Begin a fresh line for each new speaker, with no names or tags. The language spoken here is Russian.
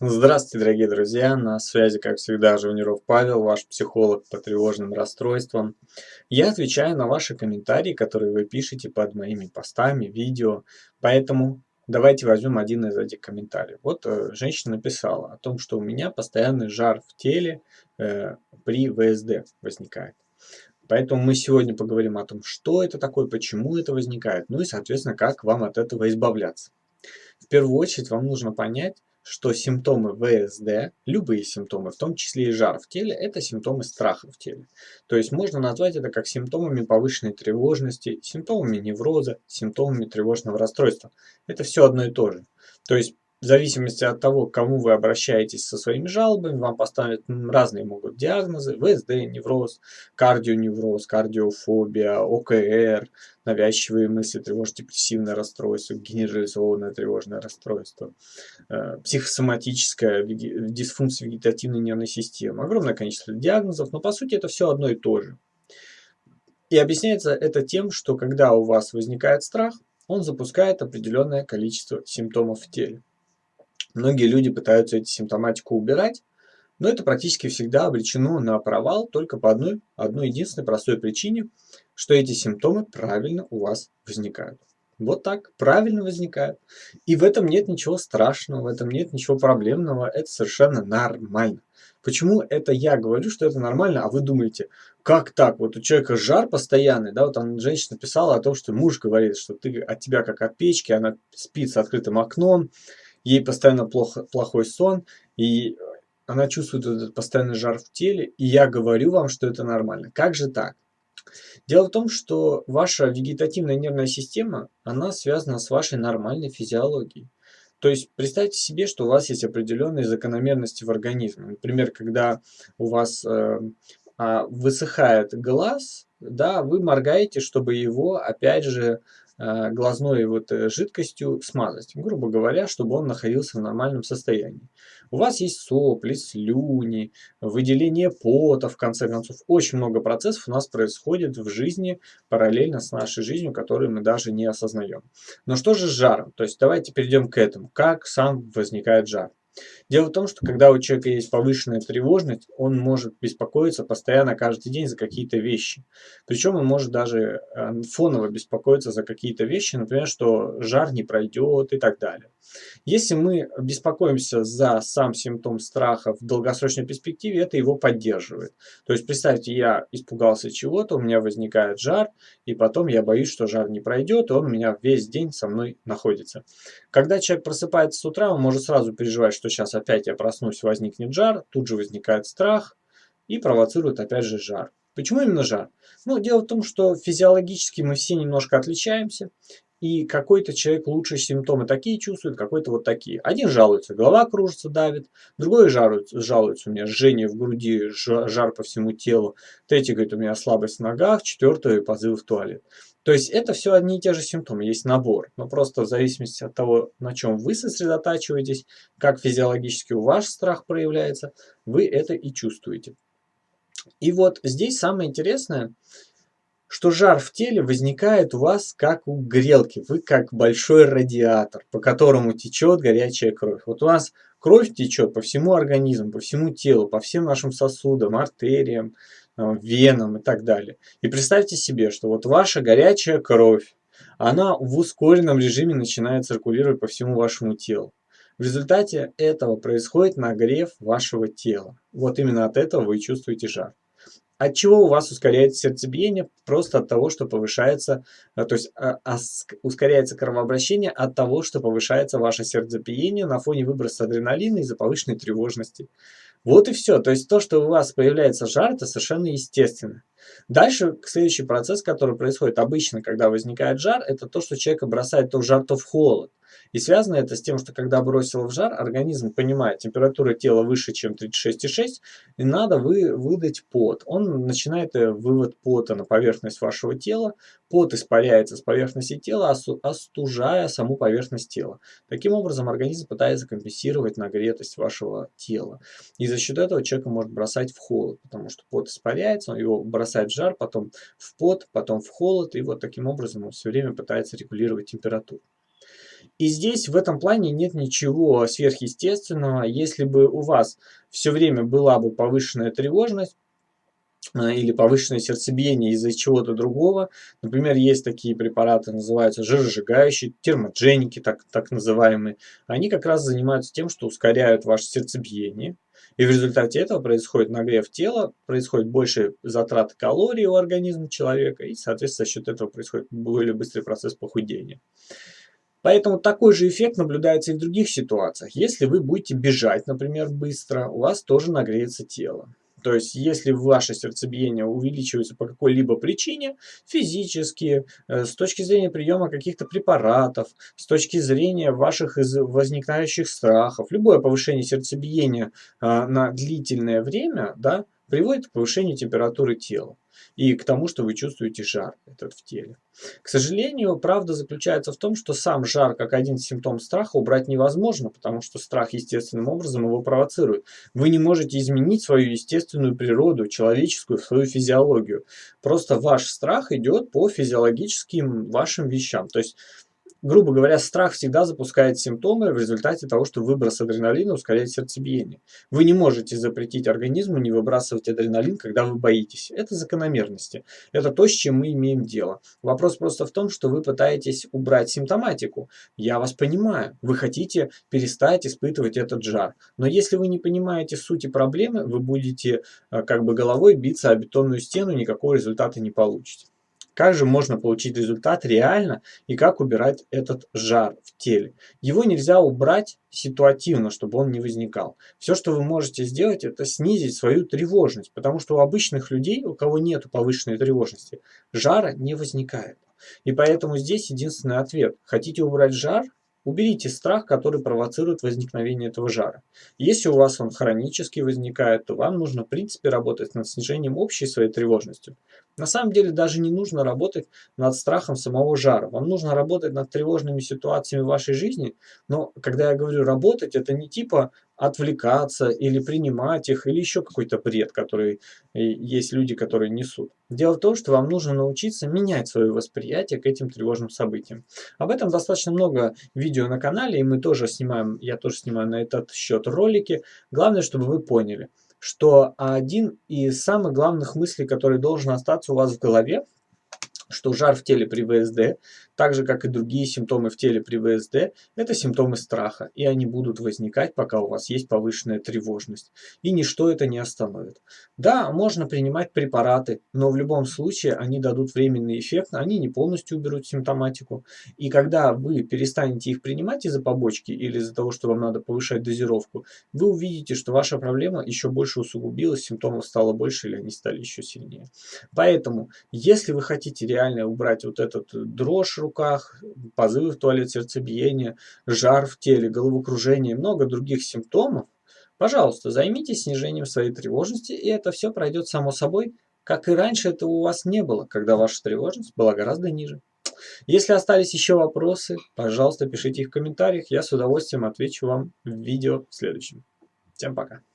Здравствуйте, дорогие друзья! На связи, как всегда, Живниров Павел, ваш психолог по тревожным расстройствам. Я отвечаю на ваши комментарии, которые вы пишете под моими постами, видео. Поэтому давайте возьмем один из этих комментариев. Вот э, женщина написала о том, что у меня постоянный жар в теле э, при ВСД возникает. Поэтому мы сегодня поговорим о том, что это такое, почему это возникает, ну и, соответственно, как вам от этого избавляться. В первую очередь вам нужно понять, что симптомы ВСД, любые симптомы, в том числе и жар в теле, это симптомы страха в теле. То есть можно назвать это как симптомами повышенной тревожности, симптомами невроза, симптомами тревожного расстройства. Это все одно и то же. То есть в зависимости от того, к кому вы обращаетесь со своими жалобами, вам поставят разные могут диагнозы, ВСД, невроз, кардионевроз, кардиофобия, ОКР, навязчивые мысли, тревожно-депрессивное расстройство, генерализованное тревожное расстройство, э, психосоматическая дисфункция вегетативной нервной системы. Огромное количество диагнозов, но по сути это все одно и то же. И объясняется это тем, что когда у вас возникает страх, он запускает определенное количество симптомов в теле. Многие люди пытаются эти симптоматику убирать, но это практически всегда обречено на провал только по одной, одной единственной простой причине, что эти симптомы правильно у вас возникают. Вот так, правильно возникают. И в этом нет ничего страшного, в этом нет ничего проблемного, это совершенно нормально. Почему это я говорю, что это нормально, а вы думаете, как так? Вот у человека жар постоянный, да, вот там женщина писала о том, что муж говорит, что ты от тебя как от печки, она спит с открытым окном, ей постоянно плохо, плохой сон, и она чувствует этот постоянный жар в теле, и я говорю вам, что это нормально. Как же так? Дело в том, что ваша вегетативная нервная система, она связана с вашей нормальной физиологией. То есть представьте себе, что у вас есть определенные закономерности в организме. Например, когда у вас э, э, высыхает глаз, да, вы моргаете, чтобы его опять же глазной вот э, жидкостью смазать, грубо говоря, чтобы он находился в нормальном состоянии. У вас есть сопли, слюни, выделение пота, в конце концов. Очень много процессов у нас происходит в жизни параллельно с нашей жизнью, которую мы даже не осознаем. Но что же с жаром? То есть давайте перейдем к этому. Как сам возникает жар? Дело в том, что когда у человека есть повышенная тревожность, он может беспокоиться постоянно каждый день за какие-то вещи. Причем он может даже э, фоново беспокоиться за какие-то вещи, например, что жар не пройдет и так далее. Если мы беспокоимся за сам симптом страха в долгосрочной перспективе, это его поддерживает. То есть представьте, я испугался чего-то, у меня возникает жар, и потом я боюсь, что жар не пройдет, и он у меня весь день со мной находится. Когда человек просыпается с утра, он может сразу переживать, что сейчас опять я проснусь, возникнет жар, тут же возникает страх и провоцирует опять же жар. Почему именно жар? Ну, дело в том, что физиологически мы все немножко отличаемся, и какой-то человек лучше симптомы такие чувствует, какой-то вот такие. Один жалуется, голова кружится, давит, другой жалуется, жалуется у меня жжение в груди, жар по всему телу, третий говорит, у меня слабость в ногах, четвертый позывы в туалет. То есть это все одни и те же симптомы, есть набор, но просто в зависимости от того, на чем вы сосредотачиваетесь, как физиологически у ваш страх проявляется, вы это и чувствуете. И вот здесь самое интересное – что жар в теле возникает у вас как у грелки. Вы как большой радиатор, по которому течет горячая кровь. Вот у нас кровь течет по всему организму, по всему телу, по всем нашим сосудам, артериям, э, венам и так далее. И представьте себе, что вот ваша горячая кровь, она в ускоренном режиме начинает циркулировать по всему вашему телу. В результате этого происходит нагрев вашего тела. Вот именно от этого вы чувствуете жар. От чего у вас ускоряется сердцебиение? Просто от того, что повышается, э, то есть а, а, ускоряется кровообращение от того, что повышается ваше сердцебиение на фоне выброса адреналина из-за повышенной тревожности. Вот и все. То есть то, что у вас появляется жар, это совершенно естественно. Дальше следующий процесс, который происходит обычно, когда возникает жар, это то, что человека бросает то в жар, то в холод. И связано это с тем, что когда бросило в жар, организм понимает, температура тела выше, чем 36,6, и надо вы, выдать пот. Он начинает э, вывод пота на поверхность вашего тела, пот испаряется с поверхности тела, остужая саму поверхность тела. Таким образом, организм пытается компенсировать нагретость вашего тела. И за счет этого человека может бросать в холод, потому что пот испаряется, он его бросает в жар, потом в пот, потом в холод, и вот таким образом он все время пытается регулировать температуру. И здесь в этом плане нет ничего сверхъестественного. Если бы у вас все время была бы повышенная тревожность, а, или повышенное сердцебиение из-за чего-то другого. Например, есть такие препараты, называются жиросжигающие, термотженики, так, так называемые. Они как раз занимаются тем, что ускоряют ваше сердцебиение. И в результате этого происходит нагрев тела, происходит больше затрат калорий у организма человека, и, соответственно, за счет этого происходит более быстрый процесс похудения. Поэтому такой же эффект наблюдается и в других ситуациях. Если вы будете бежать, например, быстро, у вас тоже нагреется тело. То есть, если ваше сердцебиение увеличивается по какой-либо причине, физически, э, с точки зрения приема каких-то препаратов, с точки зрения ваших возникающих страхов, любое повышение сердцебиения а, на длительное время, да, приводит к повышению температуры тела и к тому, что вы чувствуете жар этот в теле. К сожалению, правда заключается в том, что сам жар как один симптом страха убрать невозможно, потому что страх естественным образом его провоцирует. Вы не можете изменить свою естественную природу, человеческую, свою физиологию. Просто ваш страх идет по физиологическим вашим вещам. То есть грубо говоря, страх всегда запускает симптомы в результате того, что выброс адреналина ускоряет сердцебиение. Вы не можете запретить организму не выбрасывать адреналин, когда вы боитесь. Это закономерности. Это то, с чем мы имеем дело. Вопрос просто в том, что вы пытаетесь убрать симптоматику. Я вас понимаю. Вы хотите перестать испытывать этот жар. Но если вы не понимаете сути проблемы, вы будете э, как бы головой биться о бетонную стену, никакого результата не получите. Как же можно получить результат реально и как убирать этот жар в теле? Его нельзя убрать ситуативно, чтобы он не возникал. Все, что вы можете сделать, это снизить свою тревожность, потому что у обычных людей, у кого нет повышенной тревожности, жара не возникает. И поэтому здесь единственный ответ. Хотите убрать жар? Уберите страх, который провоцирует возникновение этого жара. Если у вас он хронически возникает, то вам нужно, в принципе, работать над снижением общей своей тревожности. На самом деле даже не нужно работать над страхом самого жара. Вам нужно работать над тревожными ситуациями в вашей жизни. Но когда я говорю работать, это не типа отвлекаться или принимать их, или еще какой-то бред, который э, есть люди, которые несут. Дело в том, что вам нужно научиться менять свое восприятие к этим тревожным событиям. Об этом достаточно много видео на канале, и мы тоже снимаем, я тоже снимаю на этот счет ролики. Главное, чтобы вы поняли – что один из самых главных мыслей, который должен остаться у вас в голове, что жар в теле при ВСД, так же как и другие симптомы в теле при ВСД, это симптомы страха, и они будут возникать, пока у вас есть повышенная тревожность. И ничто это не остановит. Да, можно принимать препараты, но в любом случае они дадут временный эффект, они не полностью уберут симптоматику. И когда вы перестанете их принимать из-за побочки или из-за того, что вам надо повышать дозировку, вы увидите, что ваша проблема еще больше усугубилась, симптомов стало больше или они стали еще сильнее. Поэтому, если вы хотите реально убрать вот этот дрожь руках, позывы в туалет, сердцебиение, жар в теле, головокружение и много других симптомов, пожалуйста, займитесь снижением своей тревожности, и это все пройдет само собой, как и раньше этого у вас не было, когда ваша тревожность была гораздо ниже. Если остались еще вопросы, пожалуйста, пишите их в комментариях, я с удовольствием отвечу вам в видео в следующем. Всем пока!